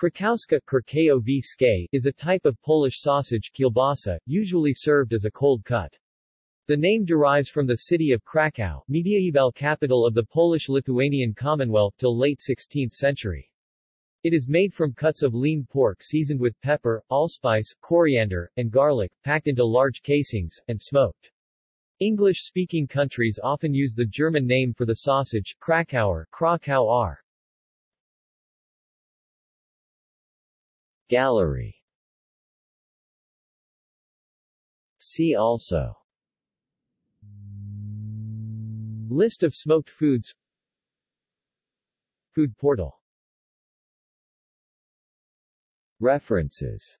Krakowska is a type of Polish sausage kielbasa, usually served as a cold cut. The name derives from the city of Krakow, medieval capital of the Polish-Lithuanian Commonwealth till late 16th century. It is made from cuts of lean pork seasoned with pepper, allspice, coriander, and garlic, packed into large casings, and smoked. English-speaking countries often use the German name for the sausage, Krakauer, Krakauer. Gallery. See also. List of smoked foods. Food portal. References